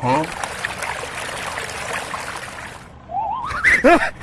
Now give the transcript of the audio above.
Huh?